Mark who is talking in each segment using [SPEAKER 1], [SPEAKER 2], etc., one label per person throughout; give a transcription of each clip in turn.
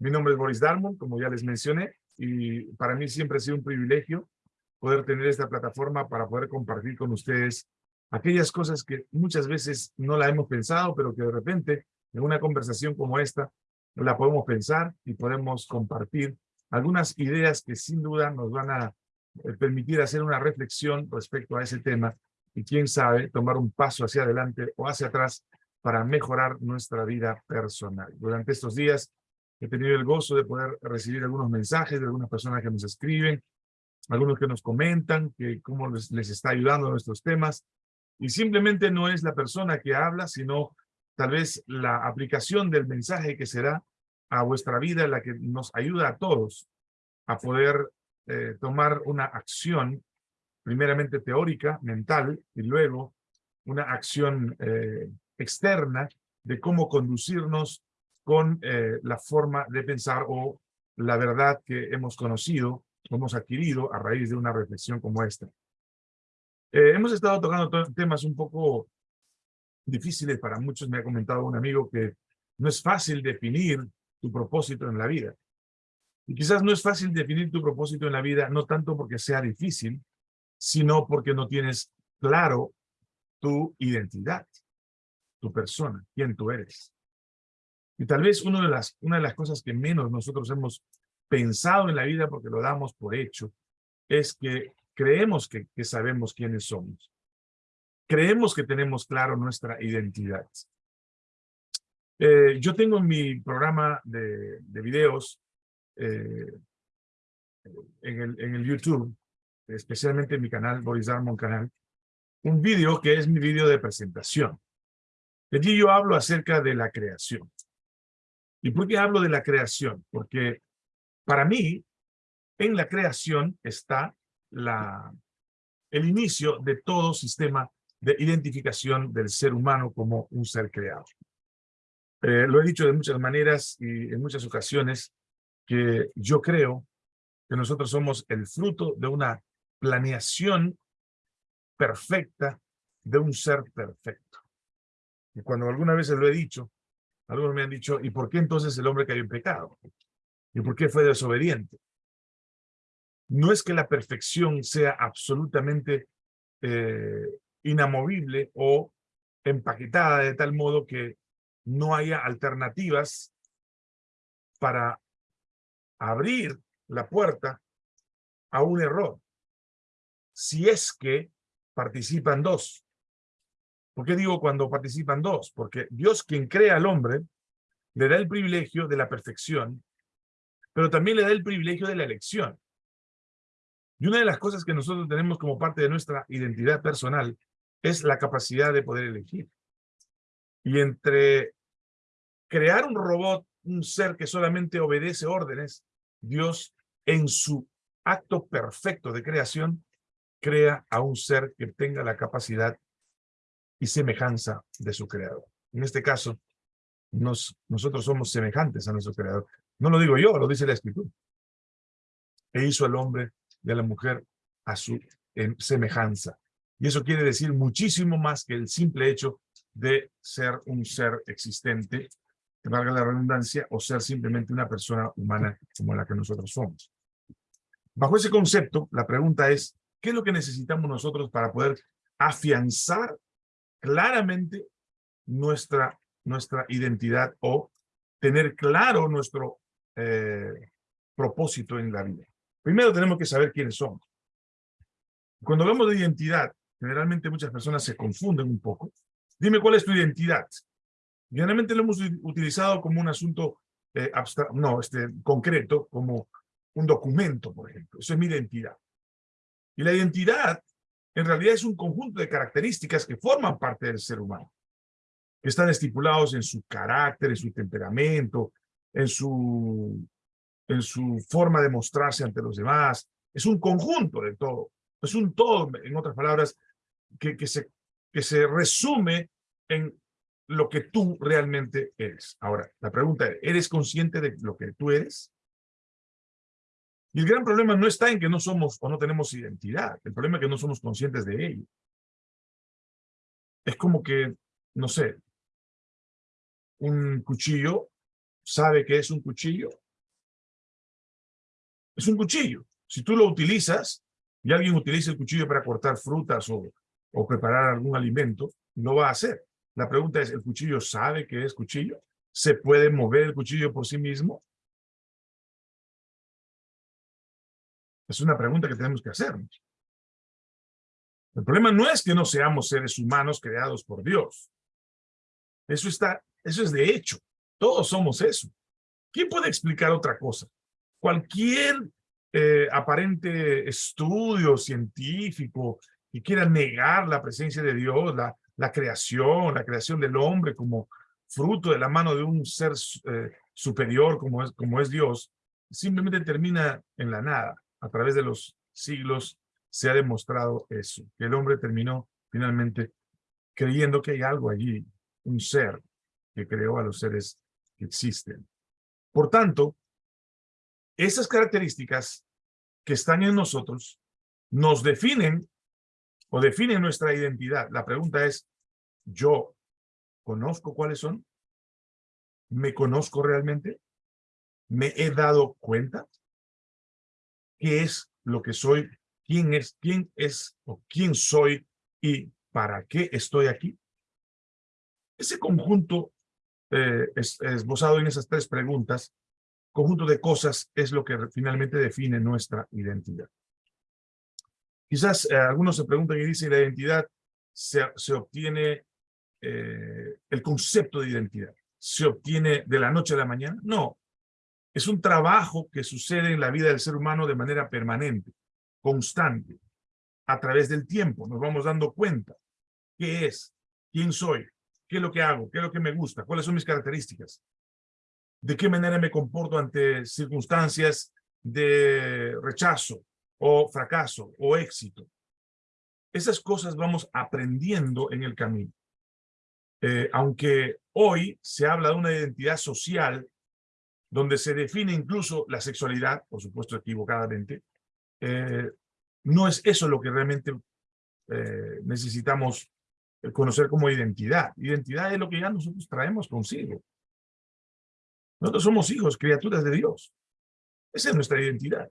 [SPEAKER 1] Mi nombre es Boris Darmon, como ya les mencioné, y para mí siempre ha sido un privilegio poder tener esta plataforma para poder compartir con ustedes aquellas cosas que muchas veces no la hemos pensado, pero que de repente en una conversación como esta la podemos pensar y podemos compartir algunas ideas que sin duda nos van a eh, permitir hacer una reflexión respecto a ese tema y quién sabe tomar un paso hacia adelante o hacia atrás para mejorar nuestra vida personal. Durante estos días he tenido el gozo de poder recibir algunos mensajes de algunas personas que nos escriben, algunos que nos comentan que cómo les, está ayudando a nuestros temas. Y simplemente no es la persona que habla, sino tal vez la aplicación del mensaje que será a vuestra vida la que nos ayuda a todos a poder eh, tomar una acción, primeramente teórica, mental, y luego una acción eh, externa de cómo conducirnos con eh, la forma de pensar o la verdad que hemos conocido, hemos adquirido a raíz de una reflexión como esta. hemos estado tocando temas un poco difíciles para muchos. Me ha comentado un amigo que no es fácil definir tu propósito en la vida. Y quizás no es fácil definir tu propósito en la vida, no tanto porque sea difícil, sino porque no tienes claro tu identidad, tu persona, quién tú eres. Y tal vez una de las, una de las cosas que menos nosotros hemos pensado en la vida, porque lo damos por hecho, es que creemos que, que sabemos quiénes somos. Creemos que tenemos claro nuestra identidad. Eh, yo tengo en mi programa de, de videos eh, en, el, en el YouTube, especialmente en mi canal, Boris Darmon Canal, un video que es mi video de presentación. Allí yo hablo acerca de la creación. ¿Y por qué hablo de la creación? Porque para mí, en la creación está la, el inicio de todo sistema de identificación del ser humano como un ser creado. Eh, lo he dicho de muchas maneras y en muchas ocasiones que yo creo que nosotros somos el fruto de una planeación perfecta de un ser perfecto. Y cuando alguna vez lo he dicho, algunos me han dicho, ¿y por qué entonces el hombre cayó en pecado? ¿Y por qué fue desobediente? No es que la perfección sea absolutamente eh, inamovible o empaquetada de tal modo que no haya alternativas para abrir la puerta a un error. Si es que participan dos. ¿Por qué digo cuando participan dos? Porque Dios quien crea al hombre le da el privilegio de la perfección, pero también le da el privilegio de la elección. Y una de las cosas que nosotros tenemos como parte de nuestra identidad personal es la capacidad de poder elegir. Y entre crear un robot, un ser que solamente obedece órdenes, Dios en su acto perfecto de creación crea a un ser que tenga la capacidad y semejanza de su creador. En este caso, nos, nosotros somos semejantes a nuestro creador. No lo digo yo, lo dice la escritura. E hizo al hombre y a la mujer a su semejanza. Y eso quiere decir muchísimo más que el simple hecho de ser un ser existente que valga la redundancia, o ser simplemente una persona humana como la que nosotros somos. Bajo ese concepto, la pregunta es, ¿qué es lo que necesitamos nosotros para poder afianzar claramente nuestra, nuestra identidad o tener claro nuestro eh, propósito en la vida? Primero tenemos que saber quiénes somos. Cuando hablamos de identidad, generalmente muchas personas se confunden un poco. Dime cuál es tu identidad. Generalmente lo hemos utilizado como un asunto eh, abstracto, no, este, concreto, como un documento, por ejemplo. Eso es mi identidad. Y la identidad, en realidad, es un conjunto de características que forman parte del ser humano, que están estipulados en su carácter, en su temperamento, en su, en su forma de mostrarse ante los demás. Es un conjunto de todo. Es un todo, en otras palabras, que, que, se, que se resume en lo que tú realmente eres. Ahora, la pregunta es, ¿eres consciente de lo que tú eres? Y el gran problema no está en que no somos o no tenemos identidad. El problema es que no somos conscientes de ello. Es como que, no sé, un cuchillo sabe que es un cuchillo, Es un cuchillo. Si tú lo utilizas y alguien utiliza el cuchillo para cortar frutas o, o preparar algún alimento, lo va a hacer. La pregunta es, ¿el cuchillo sabe que es cuchillo? ¿Se puede mover el cuchillo por sí mismo? Es una pregunta que tenemos que hacernos. El problema no es que no seamos seres humanos creados por Dios. Eso, está, eso es de hecho. Todos somos eso. ¿Quién puede explicar otra cosa? Cualquier eh, aparente estudio científico que quiera negar la presencia de Dios, la, la creación, la creación del hombre como fruto de la mano de un ser eh, superior como es, como es Dios, simplemente termina en la nada. A través de los siglos se ha demostrado eso, que el hombre terminó finalmente creyendo que hay algo allí, un ser que creó a los seres que existen. Por tanto, esas características que están en nosotros nos definen o definen nuestra identidad. La pregunta es, ¿yo conozco cuáles son? ¿Me conozco realmente? ¿Me he dado cuenta? ¿Qué es lo que soy? ¿Quién es, quién es o quién soy y para qué estoy aquí? Ese conjunto eh, es, esbozado en esas tres preguntas, conjunto de cosas es lo que finalmente define nuestra identidad. Quizás eh, algunos se preguntan y dicen, la identidad se, se obtiene, eh, el concepto de identidad, ¿se obtiene de la noche a la mañana? No, es un trabajo que sucede en la vida del ser humano de manera permanente, constante, a través del tiempo. Nos vamos dando cuenta qué es, quién soy, qué es lo que hago, qué es lo que me gusta, cuáles son mis características, de qué manera me comporto ante circunstancias de rechazo o fracaso o éxito. Esas cosas vamos aprendiendo en el camino. Eh, aunque hoy se habla de una identidad social donde se define incluso la sexualidad, por supuesto equivocadamente, eh, no es eso lo que realmente eh, necesitamos conocer como identidad. Identidad es lo que ya nosotros traemos consigo. Nosotros somos hijos, criaturas de Dios. Esa es nuestra identidad.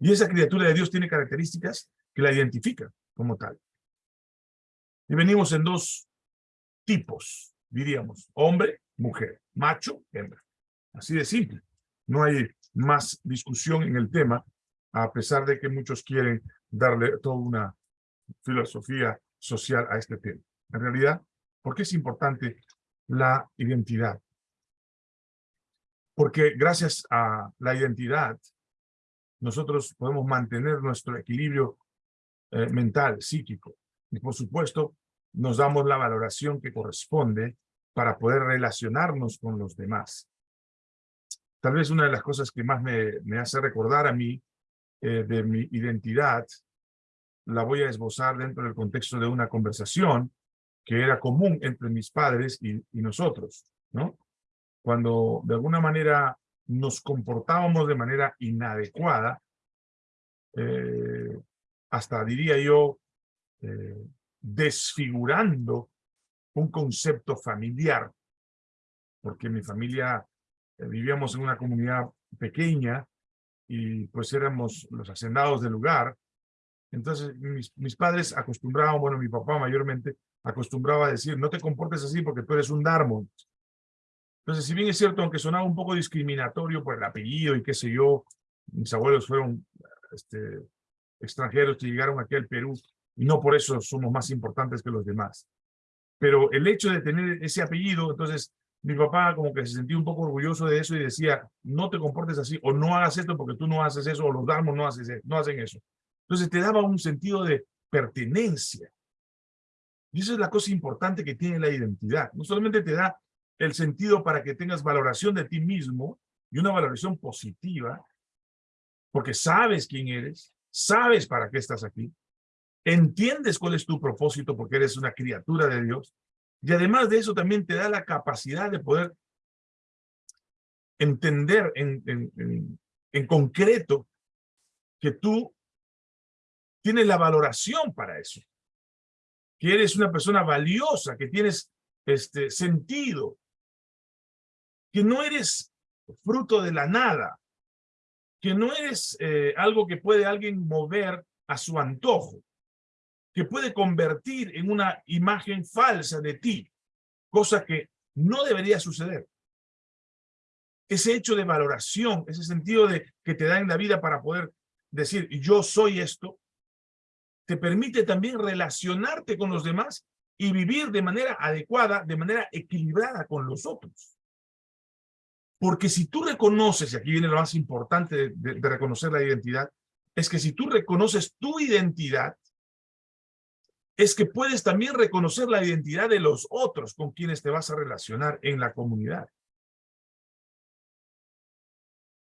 [SPEAKER 1] Y esa criatura de Dios tiene características que la identifican como tal. Y venimos en dos tipos, diríamos, hombre, mujer, macho, hembra. Así de simple. No hay más discusión en el tema, a pesar de que muchos quieren darle toda una filosofía social a este tema. En realidad, ¿por qué es importante la identidad? Porque gracias a la identidad, nosotros podemos mantener nuestro equilibrio eh, mental, psíquico. Y por supuesto, nos damos la valoración que corresponde para poder relacionarnos con los demás. Tal vez una de las cosas que más me, hace recordar a mí eh, de mi identidad, la voy a esbozar dentro del contexto de una conversación que era común entre mis padres y, nosotros, ¿no? Cuando de alguna manera nos comportábamos de manera inadecuada, eh, hasta diría yo, eh, desfigurando un concepto familiar, porque mi familia vivíamos en una comunidad pequeña y pues éramos los hacendados del lugar. Entonces mis, mis padres acostumbraban, bueno, mi papá mayormente acostumbraba a decir, no te comportes así porque tú eres un Darmon. Entonces, si bien es cierto, aunque sonaba un poco discriminatorio por el apellido y qué sé yo, mis abuelos fueron este, extranjeros que llegaron aquí al Perú y no por eso somos más importantes que los demás. Pero el hecho de tener ese apellido, entonces mi papá como que se sentía un poco orgulloso de eso y decía, no te comportes así o no hagas esto porque tú no haces eso o los damos no, haces, no hacen eso. Entonces te daba un sentido de pertenencia. Y esa es la cosa importante que tiene la identidad. No solamente te da el sentido para que tengas valoración de ti mismo y una valoración positiva, porque sabes quién eres, sabes para qué estás aquí, entiendes cuál es tu propósito porque eres una criatura de Dios, y además de eso también te da la capacidad de poder entender en, concreto que tú tienes la valoración para eso, que eres una persona valiosa, que tienes este sentido, que no eres fruto de la nada, que no eres eh, algo que puede alguien mover a su antojo, que puede convertir en una imagen falsa de ti, cosa que no debería suceder. Ese hecho de valoración, ese sentido de que te da en la vida para poder decir yo soy esto, te permite también relacionarte con los demás y vivir de manera adecuada, de manera equilibrada con los otros. Porque si tú reconoces, y aquí viene lo más importante de, de, reconocer la identidad, es que si tú reconoces tu identidad, es que puedes también reconocer la identidad de los otros con quienes te vas a relacionar en la comunidad.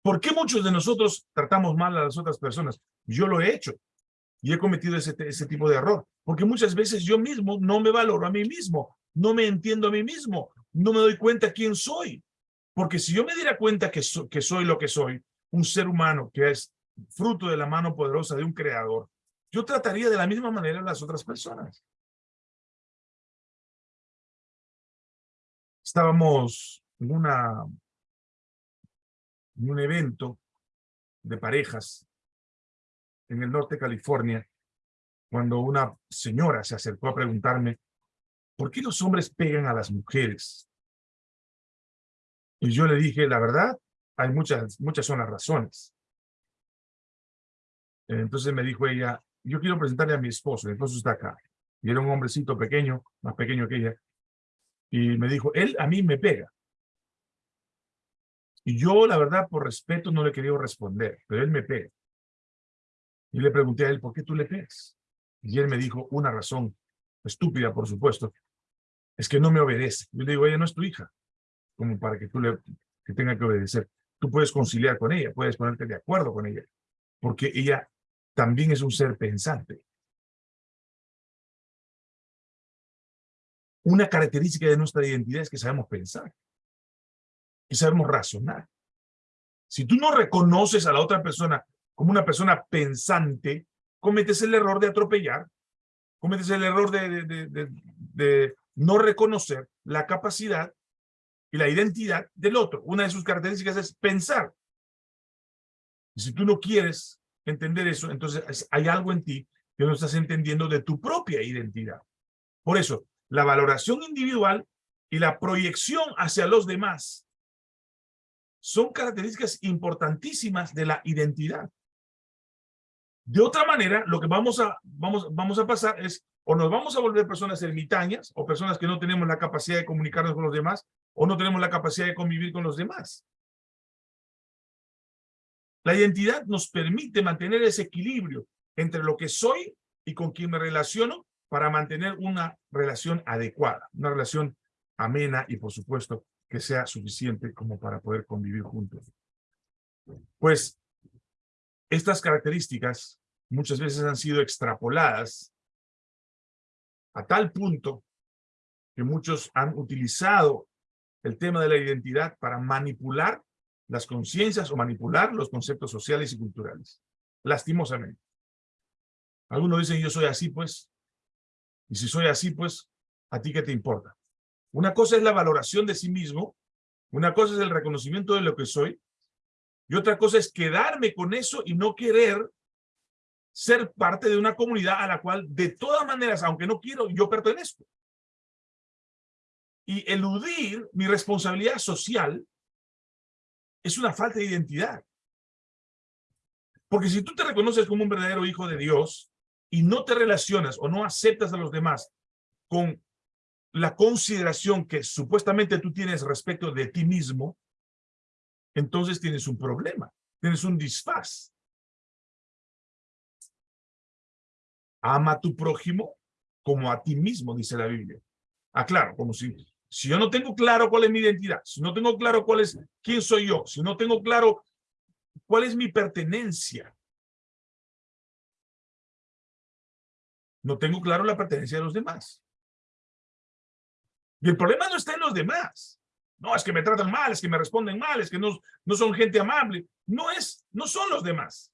[SPEAKER 1] ¿Por qué muchos de nosotros tratamos mal a las otras personas? Yo lo he hecho y he cometido ese, tipo de error, porque muchas veces yo mismo no me valoro a mí mismo, no me entiendo a mí mismo, no me doy cuenta quién soy. Porque si yo me diera cuenta que soy lo que soy, un ser humano que es fruto de la mano poderosa de un creador, yo trataría de la misma manera a las otras personas. Estábamos en, una, en un evento de parejas en el norte de California, cuando una señora se acercó a preguntarme, ¿por qué los hombres pegan a las mujeres? Y yo le dije, la verdad, hay muchas, muchas son las razones. Entonces me dijo ella, yo quiero presentarle a mi esposo, mi esposo está acá. Y era un hombrecito pequeño, más pequeño que ella. Y me dijo, él a mí me pega. Y yo, la verdad, por respeto, no le quería responder, pero él me pega. Y le pregunté a él, ¿por qué tú le pegas? Y él me dijo una razón, estúpida, por supuesto, es que no me obedece. Yo le digo, ella no es tu hija como para que tú le que tenga que obedecer. Tú puedes conciliar con ella, puedes ponerte de acuerdo con ella, porque ella también es un ser pensante. Una característica de nuestra identidad es que sabemos pensar, que sabemos razonar. Si tú no reconoces a la otra persona como una persona pensante, cometes el error de atropellar, cometes el error de no reconocer la capacidad y la identidad del otro. Una de sus características es pensar. Y si tú no quieres entender eso, entonces hay algo en ti que no estás entendiendo de tu propia identidad. Por eso, la valoración individual y la proyección hacia los demás son características importantísimas de la identidad. De otra manera, lo que vamos a, vamos, vamos a pasar es, o nos vamos a volver personas ermitañas, o personas que no tenemos la capacidad de comunicarnos con los demás, o no tenemos la capacidad de convivir con los demás. La identidad nos permite mantener ese equilibrio entre lo que soy y con quien me relaciono para mantener una relación adecuada, una relación amena y, por supuesto, que sea suficiente como para poder convivir juntos. Pues, estas características muchas veces han sido extrapoladas a tal punto que muchos han utilizado el tema de la identidad para manipular las conciencias o manipular los conceptos sociales y culturales. Lastimosamente. Algunos dicen, yo soy así, pues. Y si soy así, pues, ¿a ti qué te importa? Una cosa es la valoración de sí mismo, una cosa es el reconocimiento de lo que soy, y otra cosa es quedarme con eso y no querer ser parte de una comunidad a la cual, de todas maneras, aunque no quiero, yo pertenezco y eludir mi responsabilidad social es una falta de identidad. Porque si tú te reconoces como un verdadero hijo de Dios y no te relacionas o no aceptas a los demás con la consideración que supuestamente tú tienes respecto de ti mismo, entonces tienes un problema, tienes un disfaz. Ama a tu prójimo como a ti mismo, dice la Biblia. Ah, claro, como si si yo no tengo claro cuál es mi identidad, si no tengo claro cuál es quién soy yo, si no tengo claro cuál es mi pertenencia, no tengo claro la pertenencia de los demás. Y el problema no está en los demás. No, es que me tratan mal, es que me responden mal, es que no, no son gente amable. No es, no son los demás.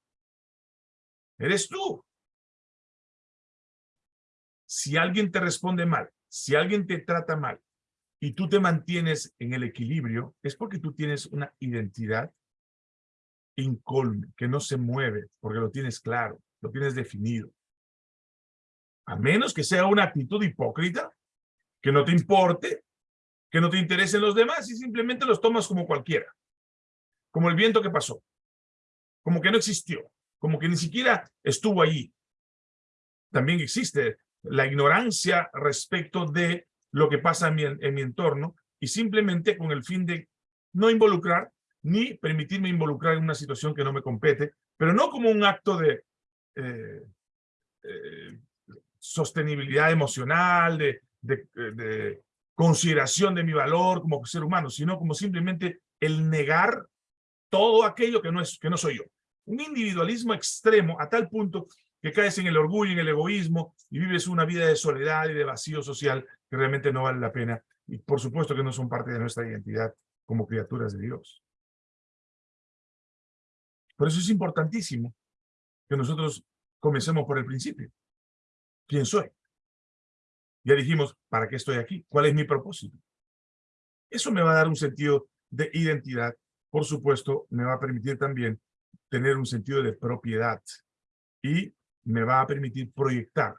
[SPEAKER 1] Eres tú. Si alguien te responde mal, si alguien te trata mal, y tú te mantienes en el equilibrio, es porque tú tienes una identidad incólume, que no se mueve, porque lo tienes claro, lo tienes definido. A menos que sea una actitud hipócrita, que no te importe, que no te interesen los demás y simplemente los tomas como cualquiera. Como el viento que pasó. Como que no existió. Como que ni siquiera estuvo allí. También existe la ignorancia respecto de lo que pasa en mi, en mi entorno y simplemente con el fin de no involucrar ni permitirme involucrar en una situación que no me compete, pero no como un acto de eh, eh, sostenibilidad emocional, de, de, consideración de mi valor como ser humano, sino como simplemente el negar todo aquello que no, es, que no soy yo. Un individualismo extremo a tal punto que caes en el orgullo, en el egoísmo y vives una vida de soledad y de vacío social que realmente no vale la pena y por supuesto que no son parte de nuestra identidad como criaturas de Dios. Por eso es importantísimo que nosotros comencemos por el principio. ¿Quién soy? Ya dijimos, ¿para qué estoy aquí? ¿Cuál es mi propósito? Eso me va a dar un sentido de identidad. Por supuesto, me va a permitir también tener un sentido de propiedad y me va a permitir proyectar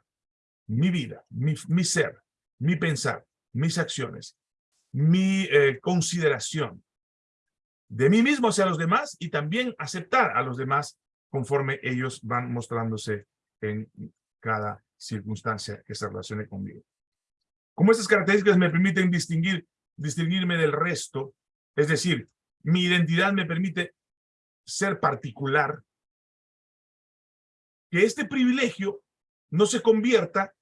[SPEAKER 1] mi vida, mi, ser, mi pensar, mis acciones, mi eh, consideración de mí mismo hacia los demás y también aceptar a los demás conforme ellos van mostrándose en cada circunstancia que se relacione conmigo. Como estas características me permiten distinguir, distinguirme del resto, es decir, mi identidad me permite ser particular, que este privilegio no se convierta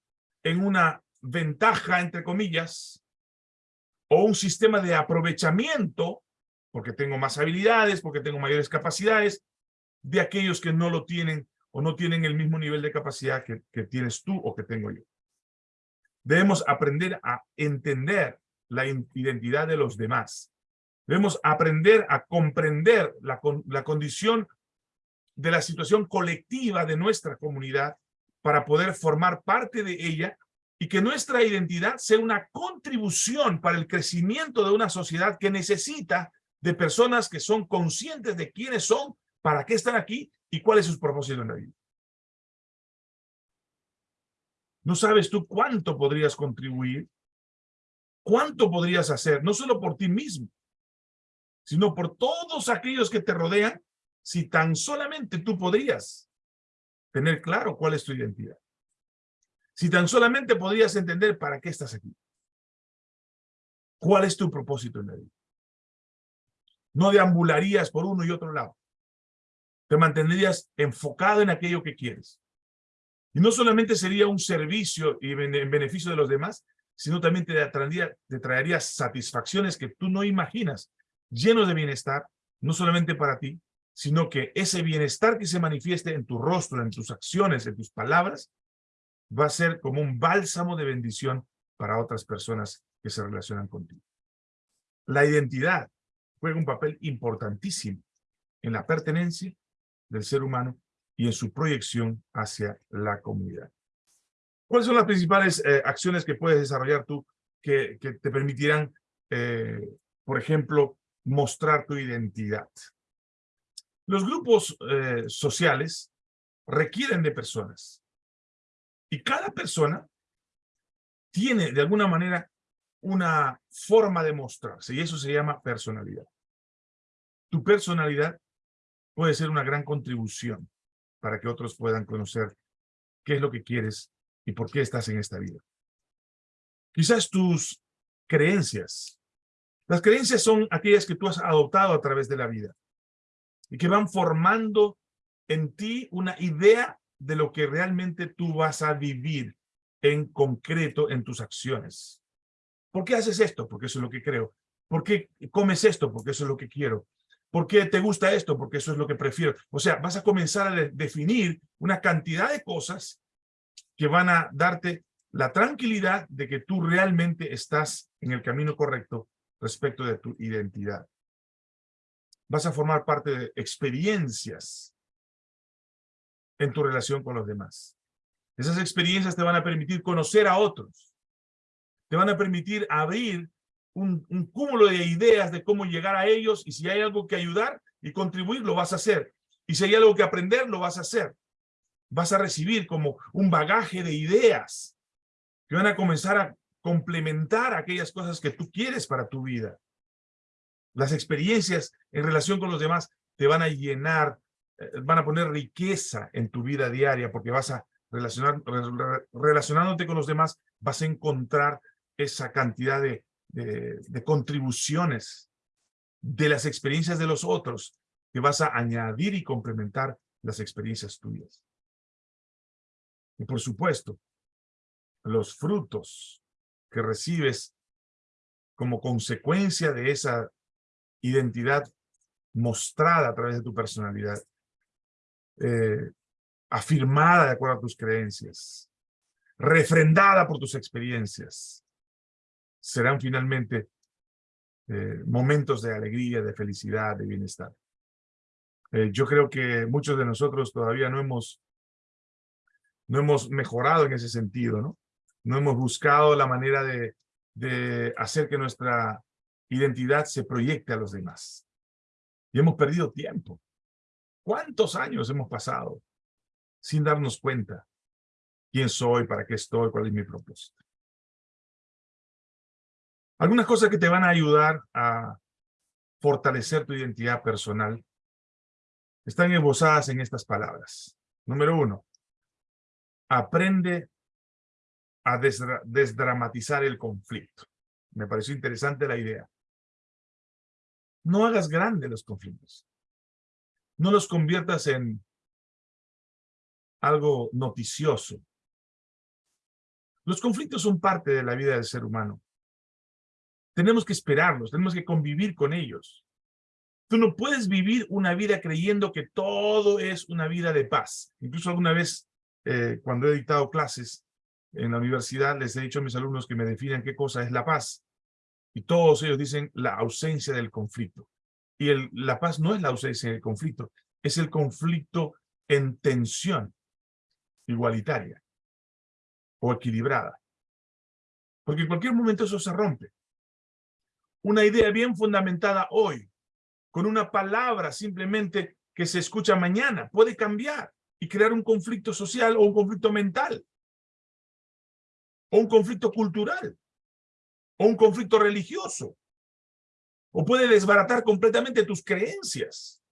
[SPEAKER 1] en una ventaja, entre comillas, o un sistema de aprovechamiento, porque tengo más habilidades, porque tengo mayores capacidades, de aquellos que no lo tienen o no tienen el mismo nivel de capacidad que, tienes tú o que tengo yo. Debemos aprender a entender la identidad de los demás. Debemos aprender a comprender la, la condición de la situación colectiva de nuestra comunidad para poder formar parte de ella y que nuestra identidad sea una contribución para el crecimiento de una sociedad que necesita de personas que son conscientes de quiénes son, para qué están aquí y cuál es su propósito en la vida. ¿No sabes tú cuánto podrías contribuir? ¿Cuánto podrías hacer? No solo por ti mismo, sino por todos aquellos que te rodean, si tan solamente tú podrías tener claro cuál es tu identidad. Si tan solamente podrías entender para qué estás aquí. ¿Cuál es tu propósito en la vida? No deambularías por uno y otro lado. Te mantendrías enfocado en aquello que quieres. Y no solamente sería un servicio y en beneficio de los demás, sino también te traería, te satisfacciones que tú no imaginas, llenos de bienestar, no solamente para ti, sino que ese bienestar que se manifieste en tu rostro, en tus acciones, en tus palabras, va a ser como un bálsamo de bendición para otras personas que se relacionan contigo. La identidad juega un papel importantísimo en la pertenencia del ser humano y en su proyección hacia la comunidad. ¿Cuáles son las principales eh, acciones que puedes desarrollar tú que, te permitirán, eh, por ejemplo, mostrar tu identidad? Los grupos eh, sociales requieren de personas. Y cada persona tiene, de alguna manera, una forma de mostrarse, y eso se llama personalidad. Tu personalidad puede ser una gran contribución para que otros puedan conocer qué es lo que quieres y por qué estás en esta vida. Quizás tus creencias. Las creencias son aquellas que tú has adoptado a través de la vida y que van formando en ti una idea de lo que realmente tú vas a vivir en concreto en tus acciones. ¿Por qué haces esto? Porque eso es lo que creo. ¿Por qué comes esto? Porque eso es lo que quiero. ¿Por qué te gusta esto? Porque eso es lo que prefiero. O sea, vas a comenzar a definir una cantidad de cosas que van a darte la tranquilidad de que tú realmente estás en el camino correcto respecto de tu identidad vas a formar parte de experiencias en tu relación con los demás. Esas experiencias te van a permitir conocer a otros. Te van a permitir abrir un, cúmulo de ideas de cómo llegar a ellos y si hay algo que ayudar y contribuir, lo vas a hacer. Y si hay algo que aprender, lo vas a hacer. Vas a recibir como un bagaje de ideas que van a comenzar a complementar aquellas cosas que tú quieres para tu vida. Las experiencias en relación con los demás te van a llenar, eh, van a poner riqueza en tu vida diaria porque vas a relacionar, relacionándote con los demás, vas a encontrar esa cantidad de, de, contribuciones de las experiencias de los otros que vas a añadir y complementar las experiencias tuyas. Y por supuesto, los frutos que recibes como consecuencia de esa identidad mostrada a través de tu personalidad, eh, afirmada de acuerdo a tus creencias, refrendada por tus experiencias, serán finalmente eh, momentos de alegría, de felicidad, de bienestar. Eh, yo creo que muchos de nosotros todavía no hemos, no hemos mejorado en ese sentido, ¿no? No hemos buscado la manera de, de hacer que nuestra identidad se proyecte a los demás. Y hemos perdido tiempo. ¿Cuántos años hemos pasado sin darnos cuenta quién soy, para qué estoy, cuál es mi propósito? Algunas cosas que te van a ayudar a fortalecer tu identidad personal están esbozadas en estas palabras. Número uno, aprende a desdramatizar el conflicto. Me pareció interesante la idea. No hagas grandes los conflictos. No los conviertas en algo noticioso. Los conflictos son parte de la vida del ser humano. Tenemos que esperarlos, tenemos que convivir con ellos. Tú no puedes vivir una vida creyendo que todo es una vida de paz. Incluso alguna vez, eh, cuando he dictado clases en la universidad, les he dicho a mis alumnos que me definan qué cosa es la paz. Y todos ellos dicen la ausencia del conflicto. Y la paz no es la ausencia del conflicto, es el conflicto en tensión igualitaria o equilibrada. Porque en cualquier momento eso se rompe. Una idea bien fundamentada hoy, con una palabra simplemente que se escucha mañana, puede cambiar y crear un conflicto social o un conflicto mental o un conflicto cultural o un conflicto religioso. O puede desbaratar completamente tus creencias.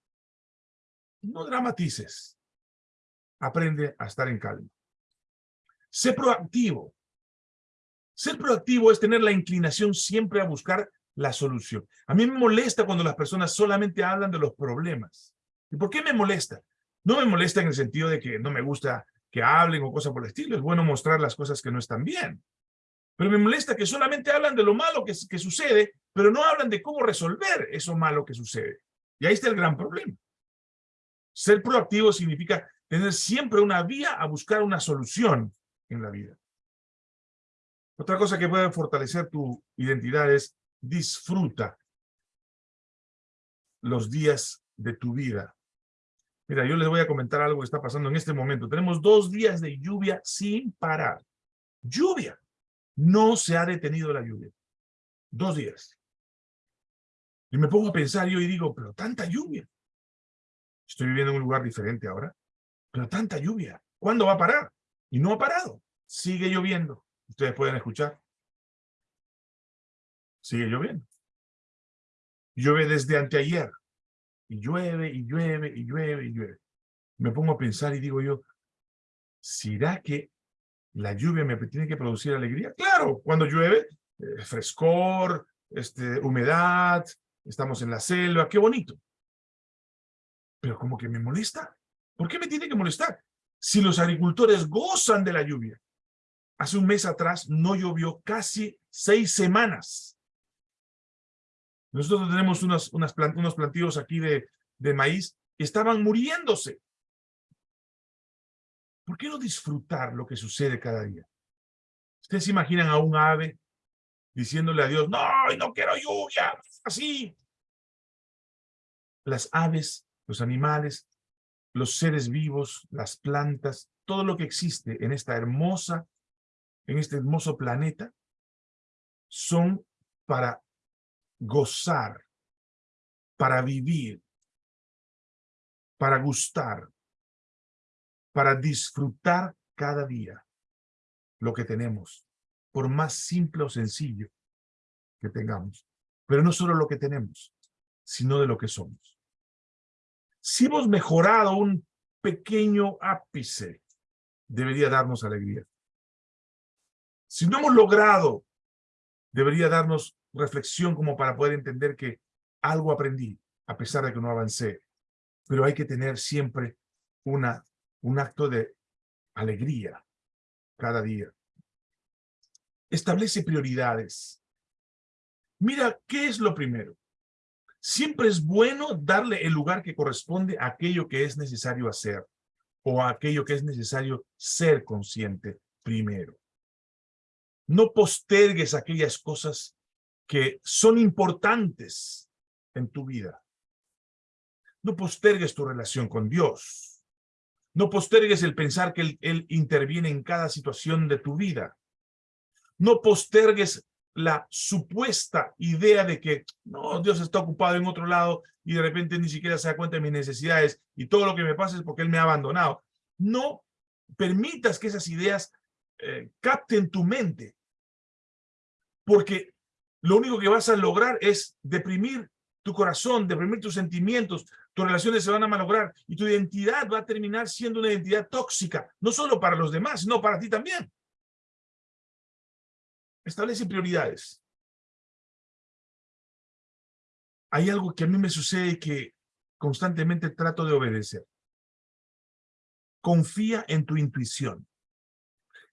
[SPEAKER 1] No dramatices. Aprende a estar en calma. Sé proactivo. Ser proactivo es tener la inclinación siempre a buscar la solución. A mí me molesta cuando las personas solamente hablan de los problemas. ¿Y por qué me molesta? No me molesta en el sentido de que no me gusta que hablen o cosas por el estilo. Es bueno mostrar las cosas que no están bien. Pero me molesta que solamente hablan de lo malo que, sucede, pero no hablan de cómo resolver eso malo que sucede. Y ahí está el gran problema. Ser proactivo significa tener siempre una vía a buscar una solución en la vida. Otra cosa que puede fortalecer tu identidad es disfruta los días de tu vida. Mira, yo les voy a comentar algo que está pasando en este momento. Tenemos dos días de lluvia sin parar. Lluvia. No se ha detenido la lluvia. Dos días. Y me pongo a pensar yo y digo, pero tanta lluvia. Estoy viviendo en un lugar diferente ahora. Pero tanta lluvia. ¿Cuándo va a parar? Y no ha parado. Sigue lloviendo. Ustedes pueden escuchar. Sigue lloviendo. Llueve desde anteayer. Y llueve, y llueve, y llueve, y llueve. Me pongo a pensar y digo yo, ¿será que la lluvia me tiene que producir alegría. Claro, cuando llueve, eh, frescor, este, humedad, estamos en la selva, qué bonito. Pero como que me molesta. ¿Por qué me tiene que molestar? Si los agricultores gozan de la lluvia. Hace un mes atrás no llovió casi seis semanas. Nosotros tenemos unos, unas unos plantíos aquí de, de maíz estaban muriéndose. ¿Por qué no disfrutar lo que sucede cada día? Ustedes se imaginan a un ave diciéndole a Dios, no, no quiero lluvia, así. Las aves, los animales, los seres vivos, las plantas, todo lo que existe en esta hermosa, en este hermoso planeta, son para gozar, para vivir, para gustar, para disfrutar cada día lo que tenemos, por más simple o sencillo que tengamos. Pero no solo lo que tenemos, sino de lo que somos. Si hemos mejorado un pequeño ápice, debería darnos alegría. Si no hemos logrado, debería darnos reflexión como para poder entender que algo aprendí, a pesar de que no avancé. Pero hay que tener siempre una, un acto de alegría cada día. Establece prioridades. Mira, ¿qué es lo primero? Siempre es bueno darle el lugar que corresponde a aquello que es necesario hacer o a aquello que es necesario ser consciente primero. No postergues aquellas cosas que son importantes en tu vida. No postergues tu relación con Dios. No postergues el pensar que él, interviene en cada situación de tu vida. No postergues la supuesta idea de que no, Dios está ocupado en otro lado y de repente ni siquiera se da cuenta de mis necesidades y todo lo que me pasa es porque Él me ha abandonado. No permitas que esas ideas eh, capten tu mente, porque lo único que vas a lograr es deprimir tu corazón, deprimir tus sentimientos, tus relaciones se van a malograr y tu identidad va a terminar siendo una identidad tóxica, no solo para los demás, sino para ti también. Establece prioridades. Hay algo que a mí me sucede que constantemente trato de obedecer. Confía en tu intuición.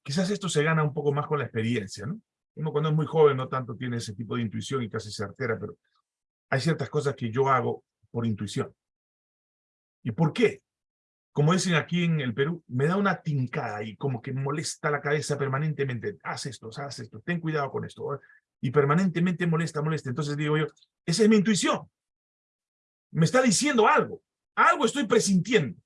[SPEAKER 1] Quizás esto se gana un poco más con la experiencia, ¿no? Uno cuando es muy joven no tanto tiene ese tipo de intuición y casi certera, pero hay ciertas cosas que yo hago por intuición. ¿Y por qué? como dicen aquí en el Perú, me da una tincada y como que molesta la cabeza permanentemente. Haz esto, haz esto, ten cuidado con esto. Y permanentemente molesta, molesta. Entonces digo yo, esa es mi intuición. Me está diciendo algo. Algo estoy presintiendo.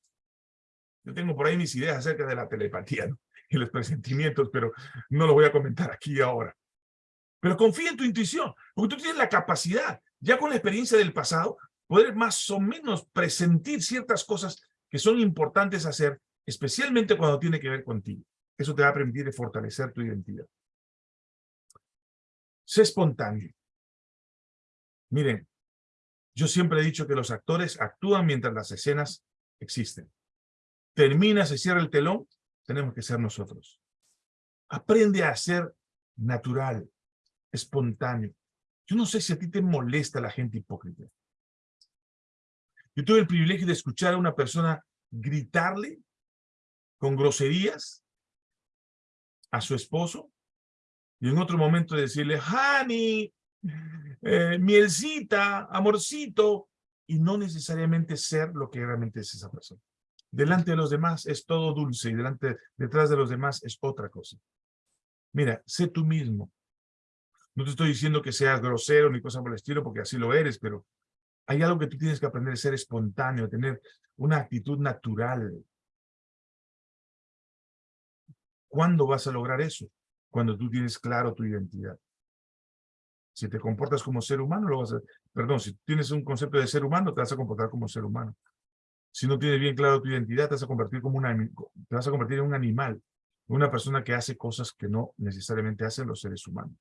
[SPEAKER 1] Yo tengo por ahí mis ideas acerca de la telepatía y los presentimientos, pero no lo voy a comentar aquí ahora. Pero confía en tu intuición, porque tú tienes la capacidad, ya con la experiencia del pasado, poder más o menos presentir ciertas cosas que son importantes hacer, especialmente cuando tiene que ver contigo. Eso te va a permitir fortalecer tu identidad. Sé espontáneo. Miren, yo siempre he dicho que los actores actúan mientras las escenas existen. Termina, se cierra el telón, tenemos que ser nosotros. Aprende a ser natural, espontáneo. Yo no sé si a ti te molesta la gente hipócrita. Yo tuve el privilegio de escuchar a una persona gritarle con groserías a su esposo y en otro momento decirle, honey, eh, mielcita, amorcito, y no necesariamente ser lo que realmente es esa persona. Delante de los demás es todo dulce y delante, detrás de los demás es otra cosa. Mira, sé tú mismo. No te estoy diciendo que seas grosero ni cosa por el estilo, porque así lo eres, pero hay algo que tú tienes que aprender ser espontáneo, tener una actitud natural. ¿Cuándo vas a lograr eso? Cuando tú tienes claro tu identidad. Si te comportas como ser humano, lo vas a... Perdón, si tienes un concepto de ser humano, te vas a comportar como ser humano. Si no tienes bien claro tu identidad, te vas a convertir, como te vas a convertir en un animal, una persona que hace cosas que no necesariamente hacen los seres humanos.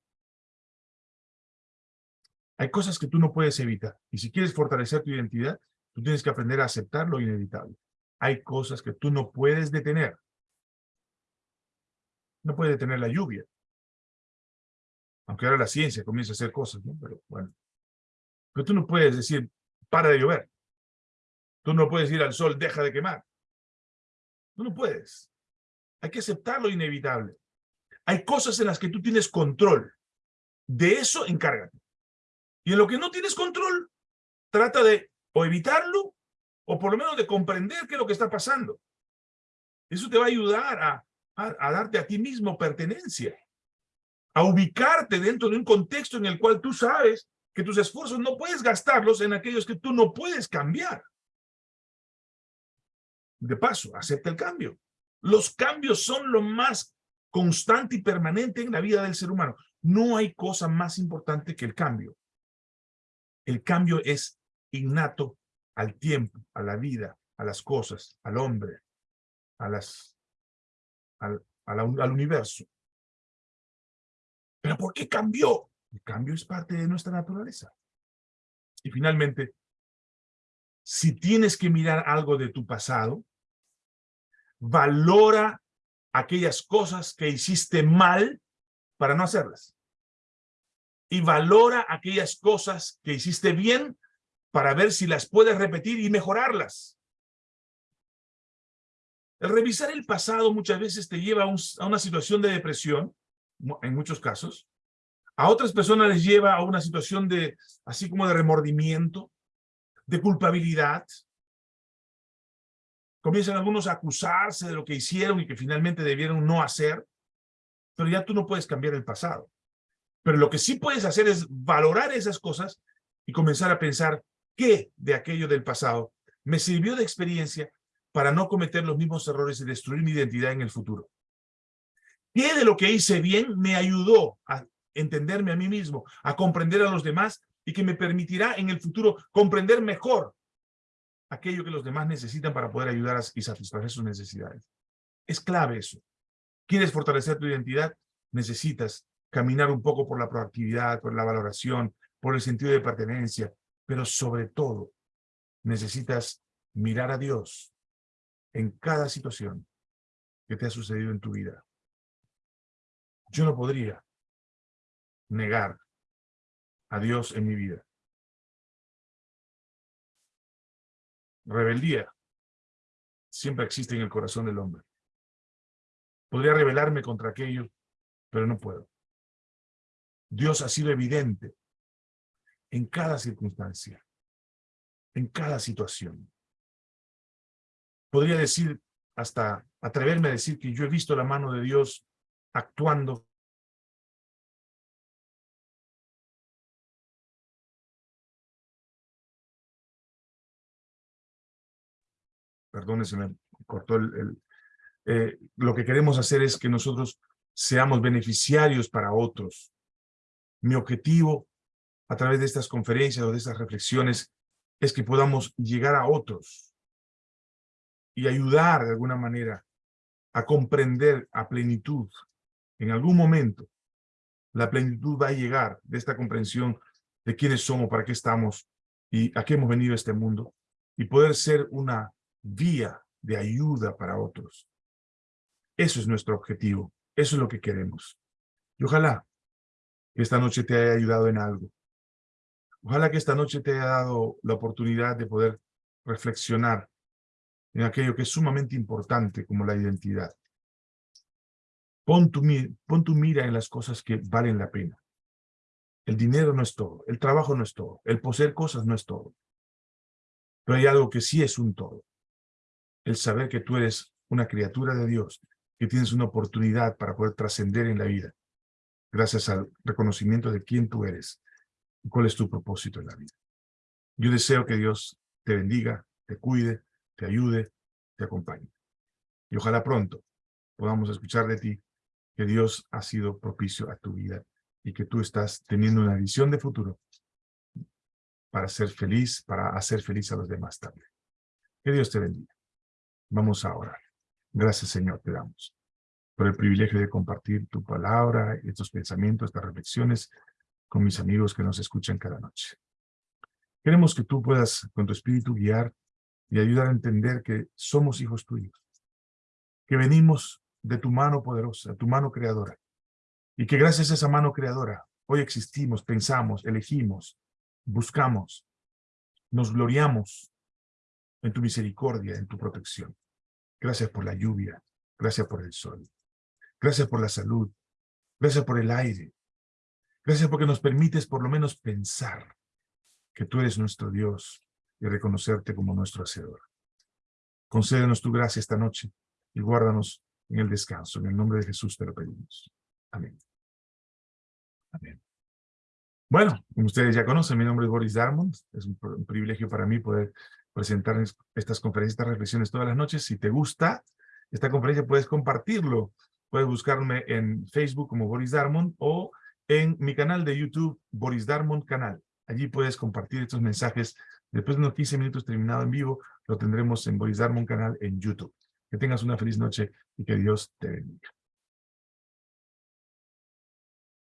[SPEAKER 1] Hay cosas que tú no puedes evitar. Y si quieres fortalecer tu identidad, tú tienes que aprender a aceptar lo inevitable. Hay cosas que tú no puedes detener. No puedes detener la lluvia. Aunque ahora la ciencia comienza a hacer cosas, ¿no? Pero bueno. Pero tú no puedes decir, para de llover. Tú no puedes ir al sol, deja de quemar. Tú no puedes. Hay que aceptar lo inevitable. Hay cosas en las que tú tienes control. De eso encárgate. Y en lo que no tienes control, trata de o evitarlo, o por lo menos de comprender qué es lo que está pasando. Eso te va a ayudar a, a, darte a ti mismo pertenencia, a ubicarte dentro de un contexto en el cual tú sabes que tus esfuerzos no puedes gastarlos en aquellos que tú no puedes cambiar. De paso, acepta el cambio. Los cambios son lo más constante y permanente en la vida del ser humano. No hay cosa más importante que el cambio. El cambio es innato al tiempo, a la vida, a las cosas, al hombre, a las, al, al universo. ¿Pero por qué cambió? El cambio es parte de nuestra naturaleza. Y finalmente, si tienes que mirar algo de tu pasado, valora aquellas cosas que hiciste mal para no hacerlas. Y valora aquellas cosas que hiciste bien para ver si las puedes repetir y mejorarlas. El revisar el pasado muchas veces te lleva a, una situación de depresión, en muchos casos. A otras personas les lleva a una situación de, así como de remordimiento, de culpabilidad. Comienzan algunos a acusarse de lo que hicieron y que finalmente debieron no hacer, pero ya tú no puedes cambiar el pasado. Pero lo que sí puedes hacer es valorar esas cosas y comenzar a pensar qué de aquello del pasado me sirvió de experiencia para no cometer los mismos errores y destruir mi identidad en el futuro. ¿Qué de lo que hice bien me ayudó a entenderme a mí mismo, a comprender a los demás y que me permitirá en el futuro comprender mejor aquello que los demás necesitan para poder ayudar y satisfacer sus necesidades. Es clave eso. ¿Quieres fortalecer tu identidad? Necesitas caminar un poco por la proactividad, por la valoración, por el sentido de pertenencia, pero sobre todo necesitas mirar a Dios en cada situación que te ha sucedido en tu vida. Yo no podría negar a Dios en mi vida. Rebeldía siempre existe en el corazón del hombre. Podría rebelarme contra aquello, pero no puedo. Dios ha sido evidente en cada circunstancia, en cada situación. Podría decir, hasta atreverme a decir que yo he visto la mano de Dios actuando perdón, se me cortó el... Eh, lo que queremos hacer es que nosotros seamos beneficiarios para otros. Mi objetivo a través de estas conferencias o de estas reflexiones es que podamos llegar a otros y ayudar de alguna manera a comprender a plenitud. En algún momento, la plenitud va a llegar de esta comprensión de quiénes somos, para qué estamos y a qué hemos venido a este mundo y poder ser una vía de ayuda para otros. Eso es nuestro objetivo. Eso es lo que queremos. Y ojalá que esta noche te haya ayudado en algo. Ojalá que esta noche te haya dado la oportunidad de poder reflexionar en aquello que es sumamente importante como la identidad. Pon tu, tu mira en las cosas que valen la pena. El dinero no es todo, el trabajo no es todo, el poseer cosas no es todo. Pero hay algo que sí es un todo el saber que tú eres una criatura de Dios, que tienes una oportunidad para poder trascender en la vida, gracias al reconocimiento de quién tú eres y cuál es tu propósito en la vida. Yo deseo que Dios te bendiga, te cuide, te ayude, te acompañe. Y ojalá pronto podamos escuchar de ti que Dios ha sido propicio a tu vida y que tú estás teniendo una visión de futuro para ser feliz, para hacer feliz a los demás también. Que Dios te bendiga. Vamos a orar. Gracias, Señor, te damos por el privilegio de compartir tu palabra, estos pensamientos, estas reflexiones con mis amigos que nos escuchan cada noche. Queremos que tú puedas, con tu espíritu, guiar y ayudar a entender que somos hijos tuyos, que venimos de tu mano poderosa, tu mano creadora, y que gracias a esa mano creadora, hoy existimos, pensamos, elegimos, buscamos, nos gloriamos en tu misericordia, en tu protección. Gracias por la lluvia. Gracias por el sol. Gracias por la salud. Gracias por el aire. Gracias porque nos permites por lo menos pensar que tú eres nuestro Dios y reconocerte como nuestro Hacedor. Concédenos tu gracia esta noche y guárdanos en el descanso. En el nombre de Jesús te lo pedimos. Amén. Amén. Bueno, como ustedes ya conocen, mi nombre es Boris Darmond. Es un, privilegio para mí poder presentar estas conferencias, estas reflexiones todas las noches. Si te gusta esta conferencia, puedes compartirlo. Puedes buscarme en Facebook como Boris Darmond o en mi canal de YouTube, Boris Darmond Canal. Allí puedes compartir estos mensajes. Después de unos 15 minutos terminado en vivo, lo tendremos en Boris Darmon canal en YouTube. Que tengas una feliz noche y que Dios te bendiga.